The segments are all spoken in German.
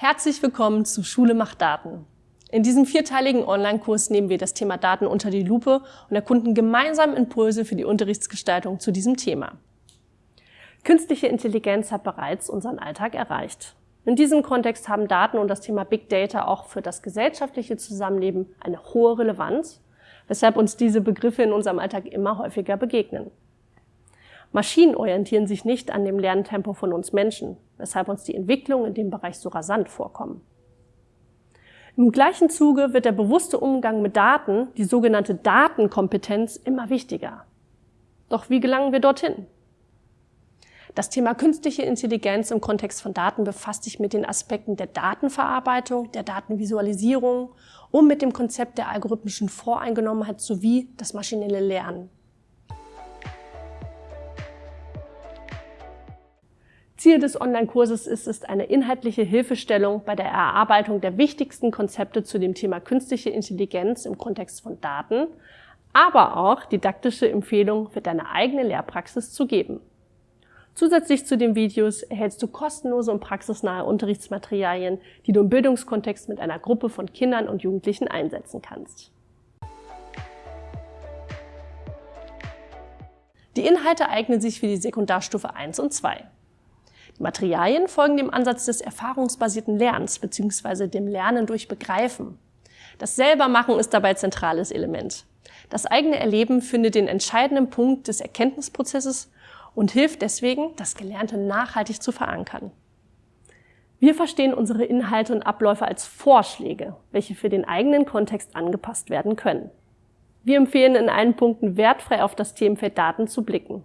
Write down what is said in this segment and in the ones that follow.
Herzlich willkommen zu Schule macht Daten. In diesem vierteiligen Online-Kurs nehmen wir das Thema Daten unter die Lupe und erkunden gemeinsam Impulse für die Unterrichtsgestaltung zu diesem Thema. Künstliche Intelligenz hat bereits unseren Alltag erreicht. In diesem Kontext haben Daten und das Thema Big Data auch für das gesellschaftliche Zusammenleben eine hohe Relevanz, weshalb uns diese Begriffe in unserem Alltag immer häufiger begegnen. Maschinen orientieren sich nicht an dem Lerntempo von uns Menschen, weshalb uns die Entwicklung in dem Bereich so rasant vorkommen. Im gleichen Zuge wird der bewusste Umgang mit Daten, die sogenannte Datenkompetenz, immer wichtiger. Doch wie gelangen wir dorthin? Das Thema künstliche Intelligenz im Kontext von Daten befasst sich mit den Aspekten der Datenverarbeitung, der Datenvisualisierung und mit dem Konzept der algorithmischen Voreingenommenheit sowie das maschinelle Lernen. Ziel des Online-Kurses ist es, eine inhaltliche Hilfestellung bei der Erarbeitung der wichtigsten Konzepte zu dem Thema künstliche Intelligenz im Kontext von Daten, aber auch didaktische Empfehlungen für deine eigene Lehrpraxis zu geben. Zusätzlich zu den Videos erhältst du kostenlose und praxisnahe Unterrichtsmaterialien, die du im Bildungskontext mit einer Gruppe von Kindern und Jugendlichen einsetzen kannst. Die Inhalte eignen sich für die Sekundarstufe 1 und 2. Materialien folgen dem Ansatz des erfahrungsbasierten Lernens bzw. dem Lernen durch Begreifen. Das Selbermachen ist dabei zentrales Element. Das eigene Erleben findet den entscheidenden Punkt des Erkenntnisprozesses und hilft deswegen, das Gelernte nachhaltig zu verankern. Wir verstehen unsere Inhalte und Abläufe als Vorschläge, welche für den eigenen Kontext angepasst werden können. Wir empfehlen in allen Punkten wertfrei auf das Themenfeld Daten zu blicken.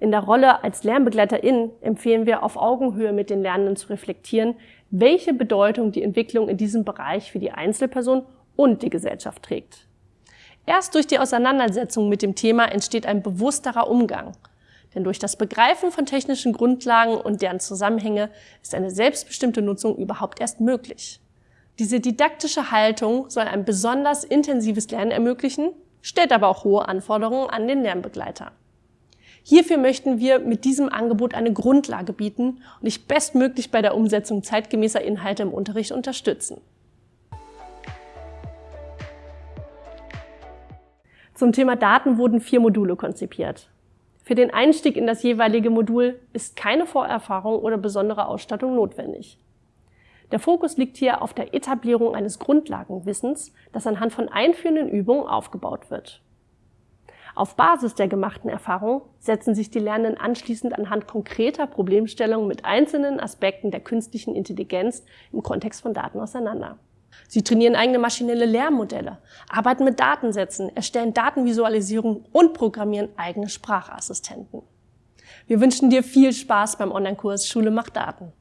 In der Rolle als Lernbegleiterin empfehlen wir auf Augenhöhe mit den Lernenden zu reflektieren, welche Bedeutung die Entwicklung in diesem Bereich für die Einzelperson und die Gesellschaft trägt. Erst durch die Auseinandersetzung mit dem Thema entsteht ein bewussterer Umgang. Denn durch das Begreifen von technischen Grundlagen und deren Zusammenhänge ist eine selbstbestimmte Nutzung überhaupt erst möglich. Diese didaktische Haltung soll ein besonders intensives Lernen ermöglichen, stellt aber auch hohe Anforderungen an den Lernbegleiter. Hierfür möchten wir mit diesem Angebot eine Grundlage bieten und dich bestmöglich bei der Umsetzung zeitgemäßer Inhalte im Unterricht unterstützen. Zum Thema Daten wurden vier Module konzipiert. Für den Einstieg in das jeweilige Modul ist keine Vorerfahrung oder besondere Ausstattung notwendig. Der Fokus liegt hier auf der Etablierung eines Grundlagenwissens, das anhand von einführenden Übungen aufgebaut wird. Auf Basis der gemachten Erfahrung setzen sich die Lernenden anschließend anhand konkreter Problemstellungen mit einzelnen Aspekten der künstlichen Intelligenz im Kontext von Daten auseinander. Sie trainieren eigene maschinelle Lehrmodelle, arbeiten mit Datensätzen, erstellen Datenvisualisierung und programmieren eigene Sprachassistenten. Wir wünschen dir viel Spaß beim Online-Kurs Schule macht Daten.